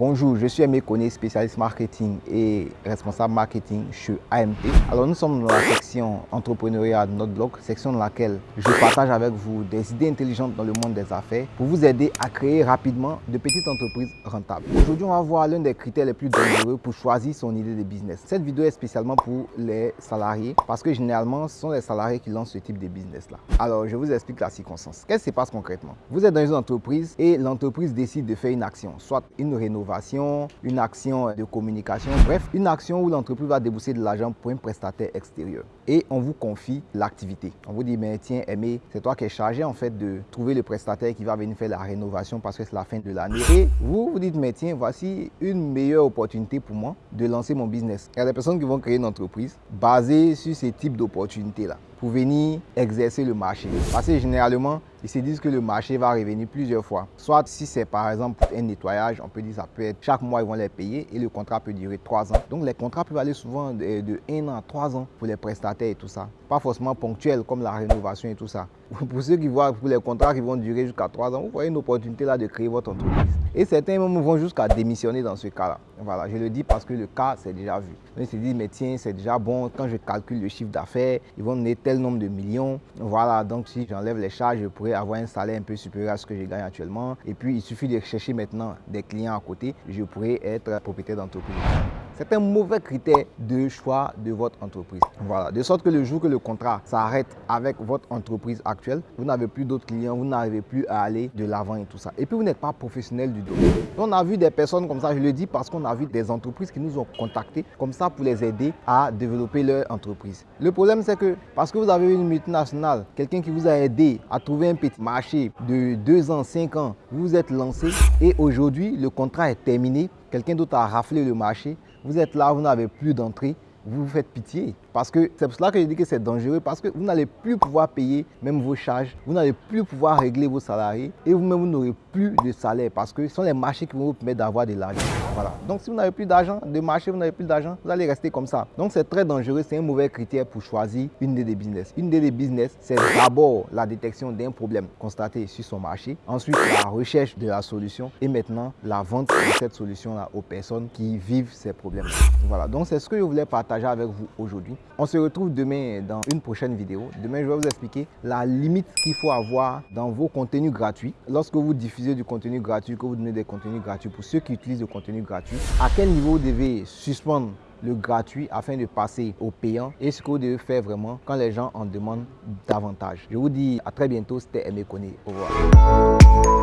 Bonjour, je suis Aimé Koné, spécialiste marketing et responsable marketing chez AMT. Alors nous sommes dans la section entrepreneuriat de notre blog, section dans laquelle je partage avec vous des idées intelligentes dans le monde des affaires pour vous aider à créer rapidement de petites entreprises rentables. Aujourd'hui, on va voir l'un des critères les plus dangereux pour choisir son idée de business. Cette vidéo est spécialement pour les salariés parce que généralement, ce sont les salariés qui lancent ce type de business-là. Alors, je vous explique la circonstance. Qu'est-ce qui se passe concrètement? Vous êtes dans une entreprise et l'entreprise décide de faire une action, soit une rénovation une action de communication, bref, une action où l'entreprise va débourser de l'argent pour un prestataire extérieur. Et on vous confie l'activité. On vous dit, mais tiens, Aimé, c'est toi qui es chargé en fait de trouver le prestataire qui va venir faire la rénovation parce que c'est la fin de l'année. Et vous vous dites, mais tiens, voici une meilleure opportunité pour moi de lancer mon business. Il y a des personnes qui vont créer une entreprise basée sur ce type d'opportunité-là pour venir exercer le marché. Parce que généralement, ils se disent que le marché va revenir plusieurs fois. Soit si c'est par exemple un nettoyage, on peut dire ça peut être chaque mois ils vont les payer et le contrat peut durer trois ans. Donc les contrats peuvent aller souvent de, de 1 an à 3 ans pour les prestataires et tout ça. Pas forcément ponctuel comme la rénovation et tout ça. Pour ceux qui voient pour les contrats qui vont durer jusqu'à 3 ans, vous voyez une opportunité là de créer votre entreprise. Et certains même vont jusqu'à démissionner dans ce cas-là. Voilà, je le dis parce que le cas, c'est déjà vu. ils se disent, mais tiens, c'est déjà bon, quand je calcule le chiffre d'affaires, ils vont donner tel nombre de millions. Voilà, donc si j'enlève les charges, je pourrais avoir un salaire un peu supérieur à ce que je gagne actuellement. Et puis, il suffit de chercher maintenant des clients à côté. Je pourrais être propriétaire d'entreprise. C'est un mauvais critère de choix de votre entreprise. Voilà, de sorte que le jour que le contrat s'arrête avec votre entreprise actuelle, vous n'avez plus d'autres clients, vous n'arrivez plus à aller de l'avant et tout ça. Et puis, vous n'êtes pas professionnel du domaine. On a vu des personnes comme ça, je le dis parce qu'on a vu des entreprises qui nous ont contactés comme ça pour les aider à développer leur entreprise. Le problème, c'est que parce que vous avez une multinationale, quelqu'un qui vous a aidé à trouver un petit marché de 2 ans, 5 ans, vous vous êtes lancé et aujourd'hui, le contrat est terminé, quelqu'un d'autre a raflé le marché, vous êtes là, vous n'avez plus d'entrée, vous vous faites pitié. Parce que c'est pour cela que je dis que c'est dangereux, parce que vous n'allez plus pouvoir payer même vos charges, vous n'allez plus pouvoir régler vos salariés et vous-même, vous, n'aurez plus de salaire parce que ce sont les marchés qui vont vous permettre d'avoir de l'argent. Voilà. Donc, si vous n'avez plus d'argent, de marché, vous n'avez plus d'argent, vous allez rester comme ça. Donc, c'est très dangereux, c'est un mauvais critère pour choisir une idée de business. Une idée de business, c'est d'abord la détection d'un problème constaté sur son marché, ensuite la recherche de la solution et maintenant la vente de cette solution-là aux personnes qui vivent ces problèmes. Voilà. Donc, c'est ce que je voulais avec vous aujourd'hui. On se retrouve demain dans une prochaine vidéo. Demain, je vais vous expliquer la limite qu'il faut avoir dans vos contenus gratuits. Lorsque vous diffusez du contenu gratuit, que vous donnez des contenus gratuits pour ceux qui utilisent le contenu gratuit, à quel niveau vous devez suspendre le gratuit afin de passer au payant? Et ce que vous devez faire vraiment quand les gens en demandent davantage. Je vous dis à très bientôt, c'était Aimé Koné. Au revoir.